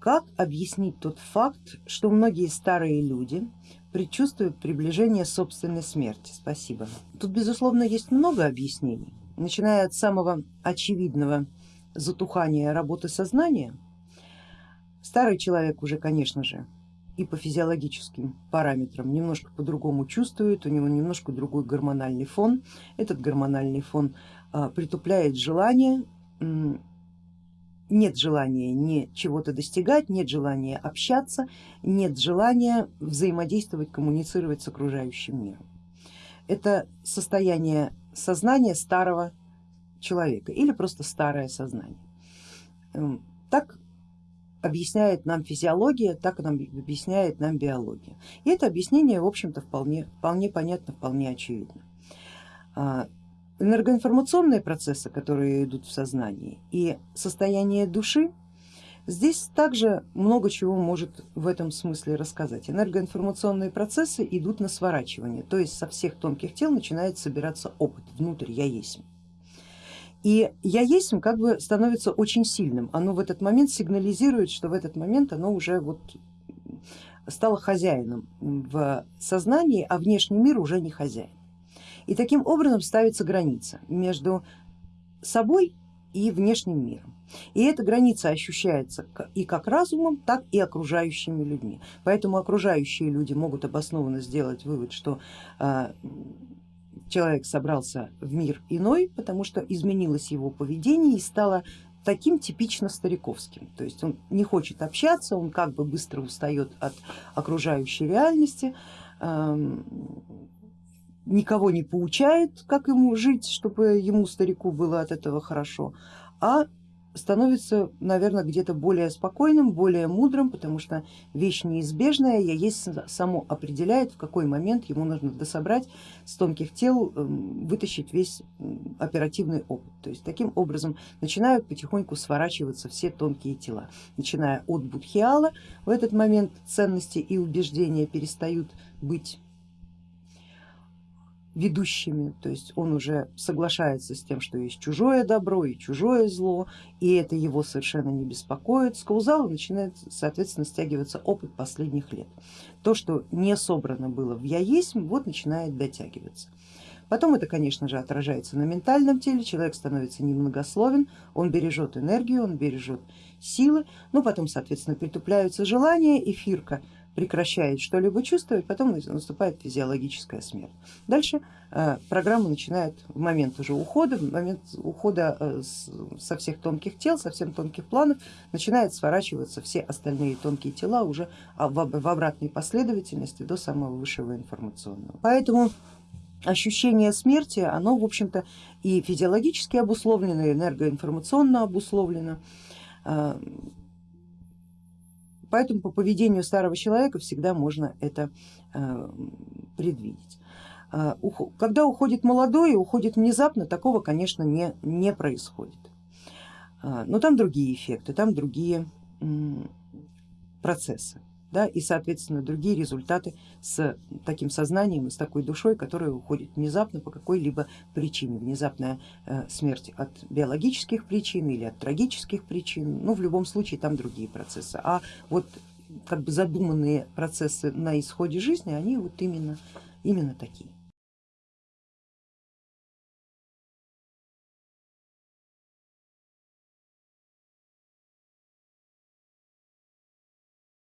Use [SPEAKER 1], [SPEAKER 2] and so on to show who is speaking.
[SPEAKER 1] Как объяснить тот факт, что многие старые люди предчувствуют приближение собственной смерти? Спасибо. Тут безусловно есть много объяснений, начиная от самого очевидного затухания работы сознания. Старый человек уже, конечно же, и по физиологическим параметрам немножко по-другому чувствует, у него немножко другой гормональный фон. Этот гормональный фон а, притупляет желание нет желания не чего-то достигать, нет желания общаться, нет желания взаимодействовать, коммуницировать с окружающим миром. Это состояние сознания старого человека или просто старое сознание. Эм, так объясняет нам физиология, так нам объясняет нам биология. И это объяснение в общем-то вполне, вполне понятно, вполне очевидно. Энергоинформационные процессы, которые идут в сознании и состояние души, здесь также много чего может в этом смысле рассказать. Энергоинформационные процессы идут на сворачивание, то есть со всех тонких тел начинает собираться опыт внутрь я есть. И я есть как бы становится очень сильным, оно в этот момент сигнализирует, что в этот момент оно уже вот стало хозяином в сознании, а внешний мир уже не хозяин. И таким образом ставится граница между собой и внешним миром. И эта граница ощущается и как разумом, так и окружающими людьми. Поэтому окружающие люди могут обоснованно сделать вывод, что э, человек собрался в мир иной, потому что изменилось его поведение и стало таким типично стариковским. То есть он не хочет общаться, он как бы быстро устает от окружающей реальности, эм, никого не поучает, как ему жить, чтобы ему, старику, было от этого хорошо, а становится, наверное, где-то более спокойным, более мудрым, потому что вещь неизбежная, я есть само определяет, в какой момент ему нужно дособрать с тонких тел, эм, вытащить весь оперативный опыт. То есть таким образом начинают потихоньку сворачиваться все тонкие тела, начиная от будхиала, в этот момент ценности и убеждения перестают быть ведущими, то есть он уже соглашается с тем, что есть чужое добро и чужое зло, и это его совершенно не беспокоит. С каузала начинает соответственно стягиваться опыт последних лет. То, что не собрано было в я есть, вот начинает дотягиваться. Потом это, конечно же, отражается на ментальном теле, человек становится немногословен, он бережет энергию, он бережет силы, ну потом, соответственно, притупляются желания, эфирка прекращает что-либо чувствовать, потом наступает физиологическая смерть. Дальше э, программа начинает в момент уже ухода, в момент ухода э, со всех тонких тел, со всех тонких планов начинает сворачиваться все остальные тонкие тела уже в обратной последовательности до самого высшего информационного. Поэтому ощущение смерти, оно в общем-то и физиологически обусловлено, и энергоинформационно обусловлено. Э, Поэтому по поведению старого человека всегда можно это э, предвидеть. Э, когда уходит молодой и уходит внезапно, такого, конечно, не, не происходит. Э, но там другие эффекты, там другие процессы да, и соответственно другие результаты с таким сознанием и с такой душой, которая уходит внезапно по какой-либо причине, внезапная э, смерть от биологических причин или от трагических причин, ну в любом случае там другие процессы, а вот как бы задуманные процессы на исходе жизни, они вот именно, именно такие.